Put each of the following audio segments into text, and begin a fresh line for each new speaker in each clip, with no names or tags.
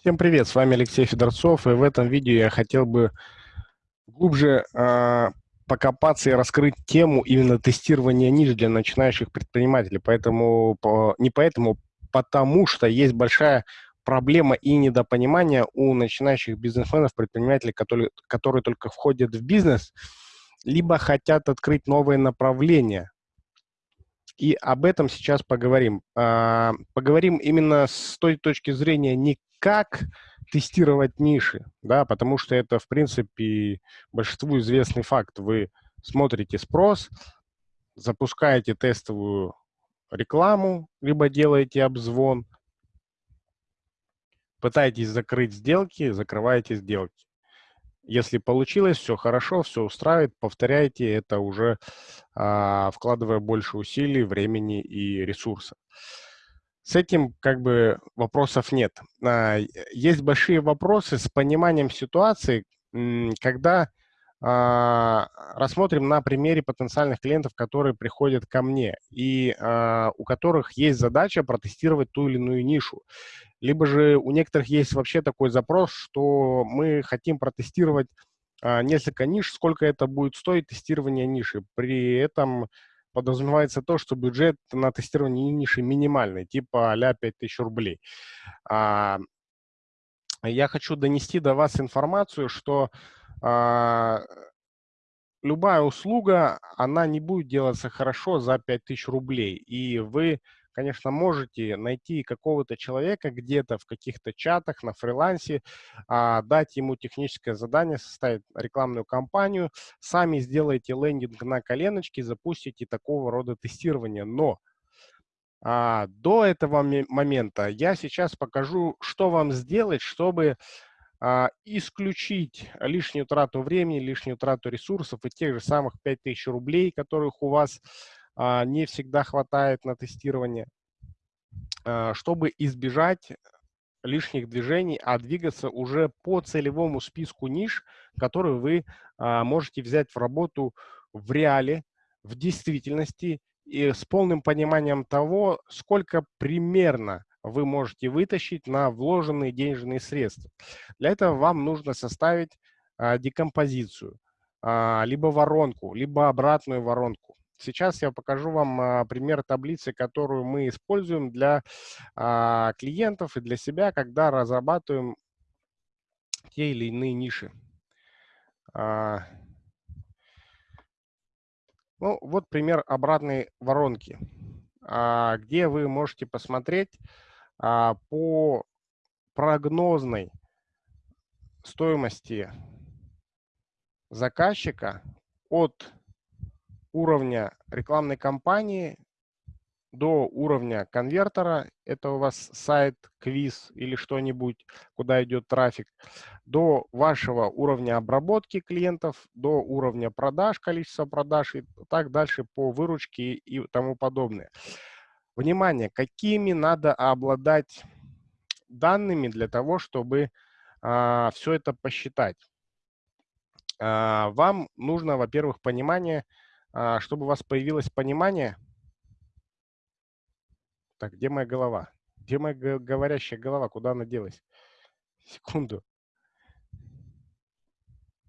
Всем привет, с вами Алексей Федорцов, и в этом видео я хотел бы глубже э, покопаться и раскрыть тему именно тестирования ниш для начинающих предпринимателей. Поэтому, по, не поэтому, потому что есть большая проблема и недопонимание у начинающих бизнесменов, предпринимателей, которые, которые только входят в бизнес, либо хотят открыть новые направления. И об этом сейчас поговорим. Э, поговорим именно с той точки зрения не как тестировать ниши, да, потому что это, в принципе, большинству известный факт. Вы смотрите спрос, запускаете тестовую рекламу, либо делаете обзвон, пытаетесь закрыть сделки, закрываете сделки. Если получилось, все хорошо, все устраивает, повторяйте это уже, а, вкладывая больше усилий, времени и ресурсов. С этим как бы вопросов нет. А, есть большие вопросы с пониманием ситуации, когда а, рассмотрим на примере потенциальных клиентов, которые приходят ко мне и а, у которых есть задача протестировать ту или иную нишу. Либо же у некоторых есть вообще такой запрос, что мы хотим протестировать несколько ниш, сколько это будет стоить тестирование ниши. При этом подразумевается то, что бюджет на тестирование ниши минимальный, типа а 5000 рублей. А, я хочу донести до вас информацию, что а, любая услуга, она не будет делаться хорошо за 5000 рублей, и вы конечно, можете найти какого-то человека где-то в каких-то чатах, на фрилансе, а, дать ему техническое задание, составить рекламную кампанию, сами сделаете лендинг на коленочке, запустите такого рода тестирование. Но а, до этого момента я сейчас покажу, что вам сделать, чтобы а, исключить лишнюю трату времени, лишнюю трату ресурсов и тех же самых 5000 рублей, которых у вас не всегда хватает на тестирование, а, чтобы избежать лишних движений, а двигаться уже по целевому списку ниш, которые вы а, можете взять в работу в реале, в действительности и с полным пониманием того, сколько примерно вы можете вытащить на вложенные денежные средства. Для этого вам нужно составить декомпозицию, либо воронку, либо обратную воронку. Сейчас я покажу вам а, пример таблицы, которую мы используем для а, клиентов и для себя, когда разрабатываем те или иные ниши. А, ну, вот пример обратной воронки, где вы можете посмотреть по прогнозной стоимости заказчика от уровня рекламной кампании до уровня конвертера, это у вас сайт, квиз или что-нибудь, куда идет трафик, до вашего уровня обработки клиентов, до уровня продаж, количества продаж и так дальше по выручке и тому подобное. Внимание, какими надо обладать данными для того, чтобы а, все это посчитать. А, вам нужно, во-первых, понимание, чтобы у вас появилось понимание. Так, где моя голова? Где моя говорящая голова? Куда она делась? Секунду.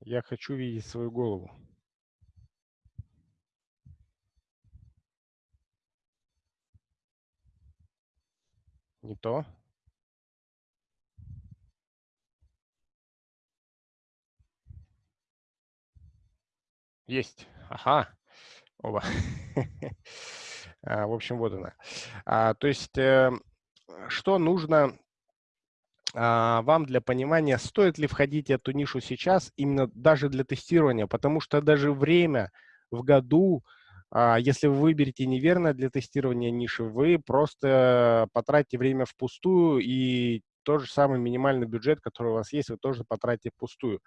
Я хочу видеть свою голову. Не то. Есть. Ага. Оба. А, в общем, вот она. А, то есть, э, что нужно а, вам для понимания, стоит ли входить в эту нишу сейчас, именно даже для тестирования, потому что даже время в году, если вы выберете неверно для тестирования ниши, вы просто потратите время впустую, и тот же самый минимальный бюджет, который у вас есть, вы тоже потратите впустую.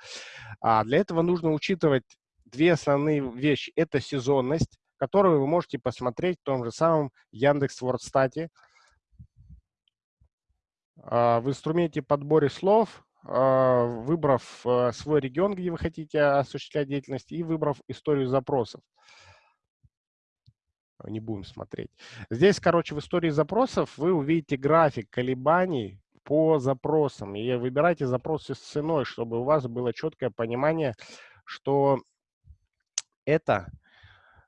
Для этого нужно учитывать две основные вещи. Это сезонность, которую вы можете посмотреть в том же самом Яндекс Вордстате. В инструменте подборе слов, а, выбрав а, свой регион, где вы хотите осуществлять деятельность, и выбрав историю запросов. Не будем смотреть. Здесь, короче, в истории запросов вы увидите график колебаний по запросам. И выбирайте запросы с ценой, чтобы у вас было четкое понимание, что это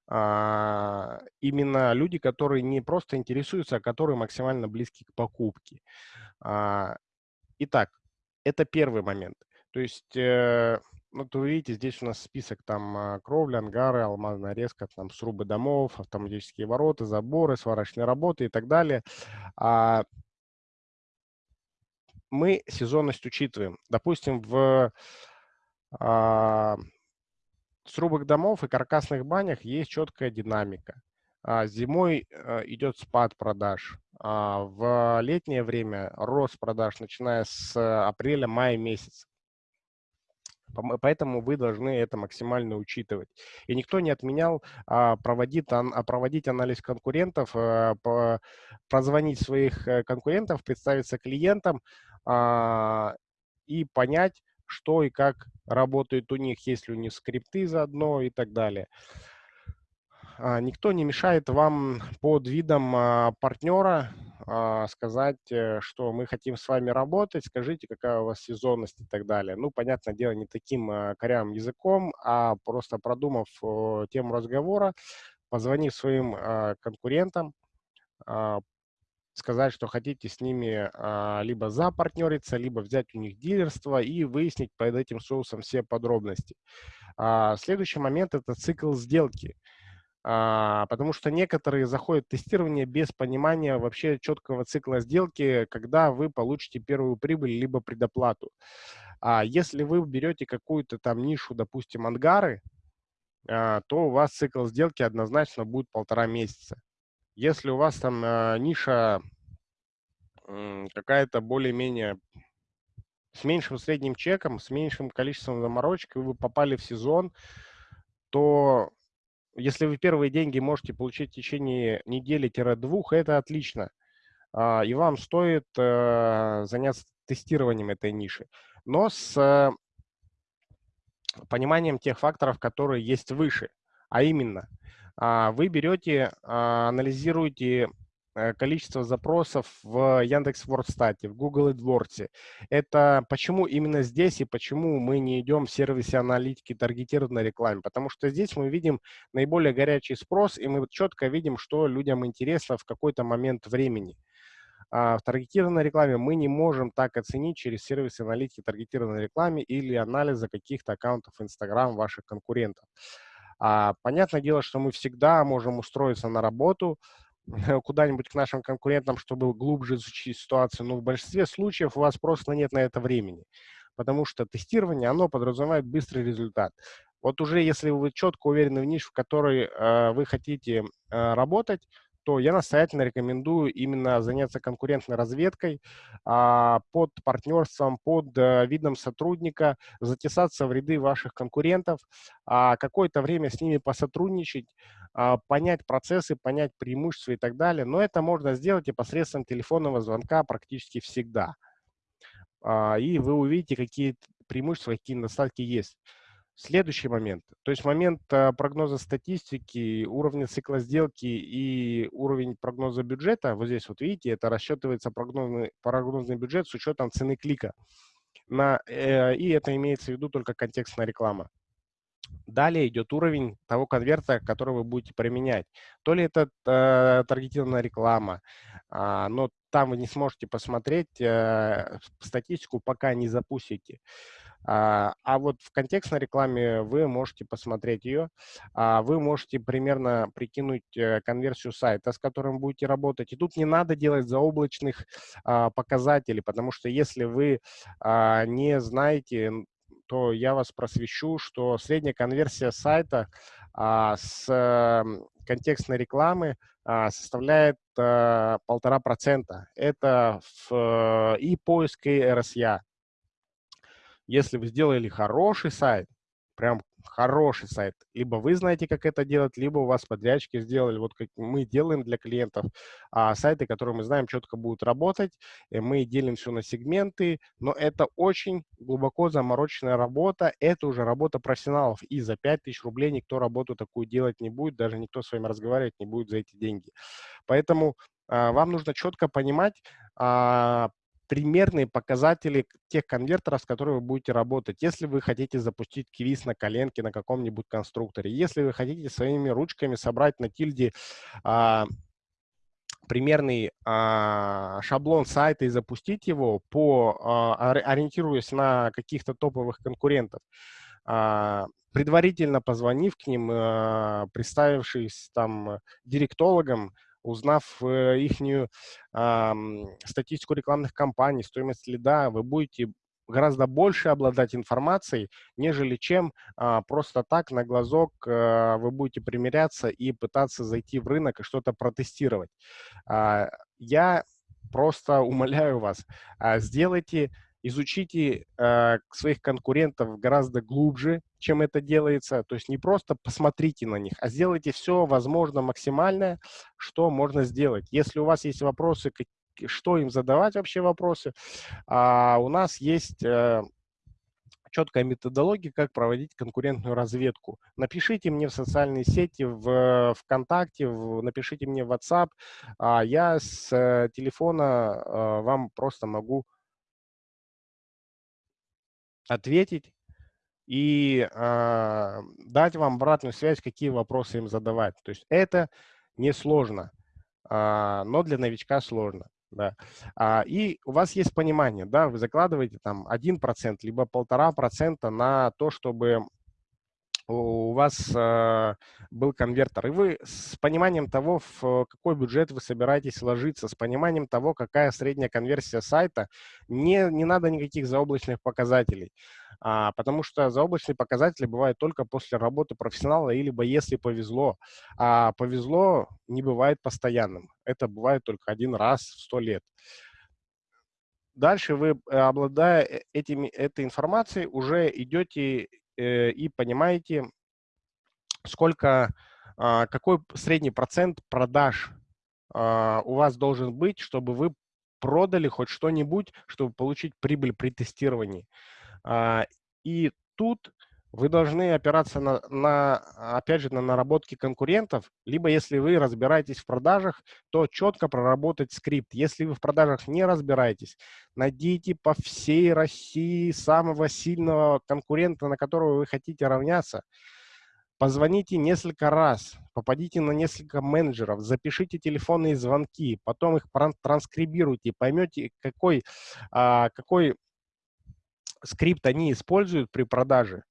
а, именно люди, которые не просто интересуются, а которые максимально близки к покупке. А, итак, это первый момент. То есть, э, вот вы видите, здесь у нас список там а, кровли, ангары, алмазная резка, там срубы домов, автоматические ворота, заборы, сварочные работы и так далее. А, мы сезонность учитываем. Допустим, в а, срубах домов и каркасных банях есть четкая динамика. А, зимой э, идет спад продаж. А, в летнее время рост продаж, начиная с апреля-мая месяца. Поэтому вы должны это максимально учитывать. И никто не отменял а, проводить, проводить анализ конкурентов, прозвонить своих э, конкурентов, представиться клиентам и понять, что и как работает у них, есть ли у них скрипты заодно и так далее. А, никто не мешает вам под видом а, партнера а, сказать, э, что мы хотим с вами работать, скажите, какая у вас сезонность и так далее. Ну, понятное дело, не таким корявым языком, а просто продумав тему разговора, позвонив своим конкурентам, сказать, что хотите с ними а, либо запартнериться, либо взять у них дилерство и выяснить под этим соусом все подробности. А, следующий момент – это цикл сделки. А, потому что некоторые заходят в тестирование без понимания вообще четкого цикла сделки, когда вы получите первую прибыль либо предоплату. А если вы берете какую-то там нишу, допустим, ангары, а, то у вас цикл сделки однозначно будет полтора месяца. Если у вас там э, ниша э, какая-то более-менее с меньшим средним чеком, с меньшим количеством заморочек, и вы попали в сезон, то если вы первые деньги можете получить в течение недели-двух, это отлично. А, и вам стоит э, заняться тестированием этой ниши. Но с э, пониманием тех факторов, которые есть выше. А именно, вы берете, а, анализируете э, количество запросов в Яндекс.Вордстате, в Google AdWords. Это почему именно здесь и почему мы не идем в сервисе аналитики таргетированной рекламе. Потому что здесь мы видим наиболее горячий спрос, и мы четко видим, что людям интересно в какой-то момент времени. А в таргетированной рекламе мы не можем так оценить через сервисы аналитики таргетированной рекламе или анализа каких-то аккаунтов Instagram ваших конкурентов. А, понятное дело, что мы всегда можем устроиться на работу куда-нибудь к нашим конкурентам, чтобы глубже изучить ситуацию, но в большинстве случаев у вас просто нет на это времени, потому что тестирование, оно подразумевает быстрый результат. Вот уже если вы четко уверены в нише, в которой э, вы хотите э, работать, то я настоятельно рекомендую именно заняться конкурентной разведкой а, под партнерством, под а, видом сотрудника, затесаться в ряды ваших конкурентов, а, какое-то время с ними посотрудничать, а, понять процессы, понять преимущества и так далее. Но это можно сделать и посредством телефонного звонка практически всегда. И вы увидите, какие преимущества, какие недостатки есть. Следующий момент, то есть момент а, прогноза статистики, уровня цикла сделки и уровень прогноза бюджета, вот здесь вот видите, это расчетывается прогнозный, прогнозный бюджет с учетом цены клика. На, э, и это имеется в виду только контекстная реклама. Далее идет уровень того конверта, который вы будете применять. То ли это э, таргетированная реклама, э, но там вы не сможете посмотреть э, статистику, пока не запустите. А вот в контекстной рекламе вы можете посмотреть ее, а вы можете примерно прикинуть э, конверсию сайта, с которым будете работать. И тут не надо делать заоблачных а, показателей, потому что если вы не знаете, то я вас просвещу, что средняя конверсия сайта с контекстной рекламы составляет полтора процента. Это в, и поиск, и RSA. Если вы сделали хороший сайт, прям хороший сайт, либо вы знаете, как это делать, либо у вас подрядчики сделали, вот как мы делаем для клиентов, а, сайты, которые мы знаем, четко будут работать, мы делим все на сегменты, но это очень глубоко замороченная работа, это уже работа профессионалов, и за 5000 рублей никто работу такую делать не будет, даже никто с вами разговаривать не будет за эти деньги. Поэтому а, вам нужно четко понимать, а, примерные показатели тех конвертеров, с которыми вы будете работать. Если вы хотите запустить квиз на коленке на каком-нибудь конструкторе, если вы хотите своими ручками собрать на тильде а, примерный а, шаблон сайта и запустить его, по, а, ориентируясь на каких-то топовых конкурентов, а, предварительно позвонив к ним, а, представившись там директологом, узнав э, их статистику рекламных кампаний, стоимость лида, вы будете гораздо больше обладать информацией, нежели чем а, просто так на глазок а, вы будете примеряться и пытаться зайти в рынок и что-то протестировать. А, я просто умоляю вас, а, сделайте изучите э, своих конкурентов гораздо глубже, чем это делается. То есть не просто посмотрите на них, а сделайте все возможно максимальное, что можно сделать. Если у вас есть вопросы, что им задавать вообще вопросы, а у нас есть э, четкая методология, как проводить конкурентную разведку. Напишите мне в социальные сети, в ВКонтакте, в, напишите мне в WhatsApp. А я с э, телефона э, вам просто могу ответить и э, дать вам обратную связь, какие вопросы им задавать. То есть это несложно, э, но для новичка сложно. Да. А, и у вас есть понимание, да, вы закладываете там 1%, либо полтора процента на то, чтобы у вас э, был конвертер, и вы с пониманием того, в какой бюджет вы собираетесь ложиться, с пониманием того, какая средняя конверсия сайта, не, не надо никаких заоблачных показателей, а, потому что заоблачные показатели бывают только после работы профессионала, или если повезло. А повезло не бывает постоянным, это бывает только один раз в сто лет. Дальше вы, э, обладая э, этими, этой информацией, уже идете Э, и понимаете, сколько, а, какой средний процент продаж а, у вас должен быть, чтобы вы продали хоть что-нибудь, чтобы получить прибыль при тестировании. А, и тут вы должны опираться на, на, опять же, на наработки конкурентов, либо если вы разбираетесь в продажах, то четко проработать скрипт. Если вы в продажах не разбираетесь, найдите по всей России самого сильного конкурента, на которого вы хотите равняться. Позвоните несколько раз, попадите на несколько менеджеров, запишите телефонные звонки, потом их транскрибируйте, поймете, какой, а, какой скрипт они используют при продаже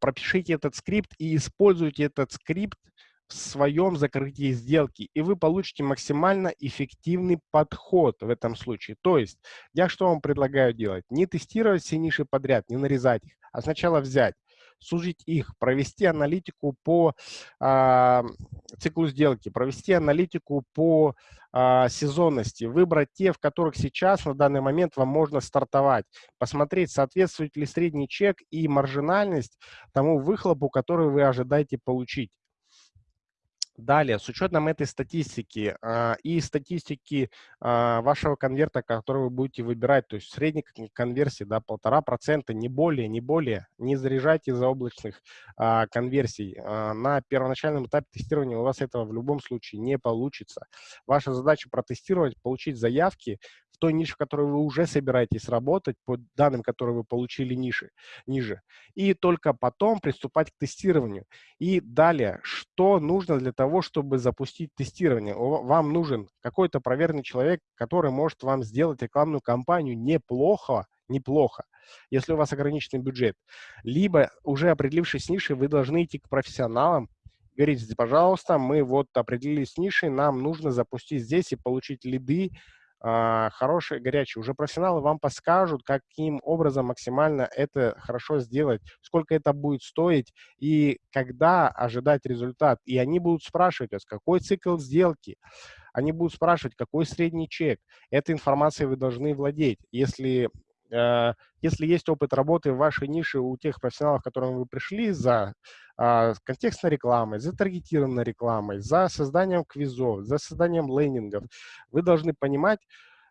пропишите этот скрипт и используйте этот скрипт в своем закрытии сделки, и вы получите максимально эффективный подход в этом случае. То есть, я что вам предлагаю делать? Не тестировать все ниши подряд, не нарезать их, а сначала взять сужить их, провести аналитику по э, циклу сделки, провести аналитику по э, сезонности, выбрать те, в которых сейчас на данный момент вам можно стартовать, посмотреть, соответствует ли средний чек и маржинальность тому выхлопу, который вы ожидаете получить. Далее, с учетом этой статистики э, и статистики э, вашего конверта, который вы будете выбирать, то есть средней конверсии, да, полтора процента, не более, не более, не заряжайте из-за облачных э, конверсий. Э, на первоначальном этапе тестирования у вас этого в любом случае не получится. Ваша задача протестировать, получить заявки в той нише, в которой вы уже собираетесь работать, по данным, которые вы получили ниже, ниже. И только потом приступать к тестированию. И далее, что нужно для того, чтобы запустить тестирование? Вам нужен какой-то проверенный человек, который может вам сделать рекламную кампанию неплохо, неплохо, если у вас ограниченный бюджет. Либо, уже определившись с нишей, вы должны идти к профессионалам, говорить, пожалуйста, мы вот определились с нишей, нам нужно запустить здесь и получить лиды, хорошие, горячие. Уже профессионалы вам подскажут, каким образом максимально это хорошо сделать, сколько это будет стоить и когда ожидать результат. И они будут спрашивать вас, какой цикл сделки, они будут спрашивать, какой средний чек. Этой информацией вы должны владеть. Если если есть опыт работы в вашей нише у тех профессионалов, к которым вы пришли, за а, контекстной рекламой, за таргетированной рекламой, за созданием квизов, за созданием лендингов, вы должны понимать,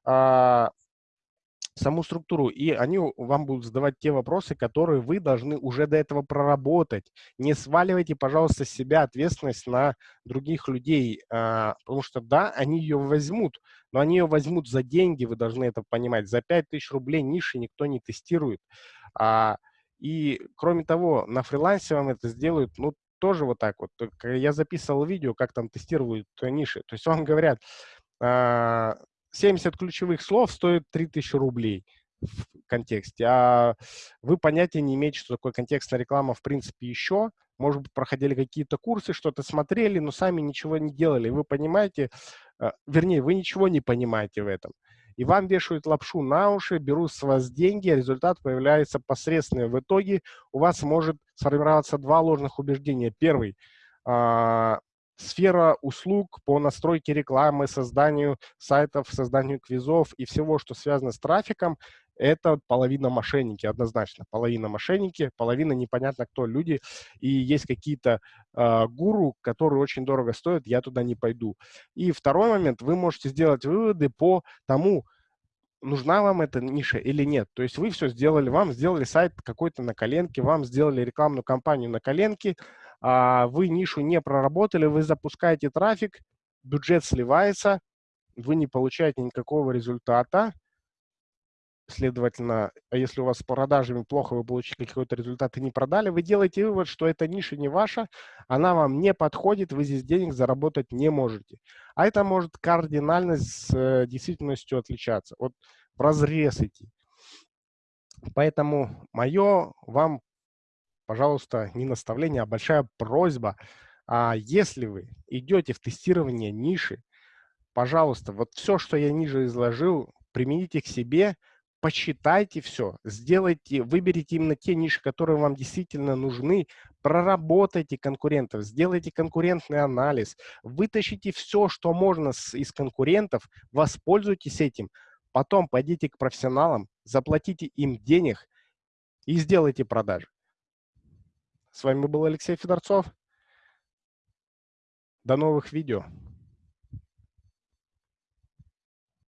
а, саму структуру, и они вам будут задавать те вопросы, которые вы должны уже до этого проработать. Не сваливайте, пожалуйста, с себя ответственность на других людей, а, потому что, да, они ее возьмут, но они ее возьмут за деньги, вы должны это понимать. За 5000 рублей ниши никто не тестирует. А, и, кроме того, на фрилансе вам это сделают, ну, тоже вот так вот. Я записывал видео, как там тестируют ниши. То есть вам говорят, 70 ключевых слов стоит 3000 рублей в контексте, а вы понятия не имеете, что такое контекстная реклама в принципе еще. Может быть, проходили какие-то курсы, что-то смотрели, но сами ничего не делали. Вы понимаете, э, вернее, вы ничего не понимаете в этом. И вам вешают лапшу на уши, берут с вас деньги, а результат появляется посредственный. В итоге у вас может сформироваться два ложных убеждения. Первый а, сфера услуг по настройке рекламы, созданию сайтов, созданию квизов и всего, что связано с трафиком, это половина мошенники, однозначно. Половина мошенники, половина непонятно кто люди. И есть какие-то э, гуру, которые очень дорого стоят, я туда не пойду. И второй момент, вы можете сделать выводы по тому, нужна вам эта ниша или нет. То есть вы все сделали, вам сделали сайт какой-то на коленке, вам сделали рекламную кампанию на коленке, вы нишу не проработали, вы запускаете трафик, бюджет сливается, вы не получаете никакого результата. Следовательно, а если у вас с продажами плохо, вы получили какой-то результат и не продали, вы делаете вывод, что эта ниша не ваша, она вам не подходит, вы здесь денег заработать не можете. А это может кардинально с э, действительностью отличаться. Вот в разрез идти. Поэтому мое вам пожалуйста, не наставление, а большая просьба. А если вы идете в тестирование ниши, пожалуйста, вот все, что я ниже изложил, примените к себе, почитайте все, сделайте, выберите именно те ниши, которые вам действительно нужны, проработайте конкурентов, сделайте конкурентный анализ, вытащите все, что можно с, из конкурентов, воспользуйтесь этим, потом пойдите к профессионалам, заплатите им денег и сделайте продажи. С вами был Алексей Федорцов. До новых видео.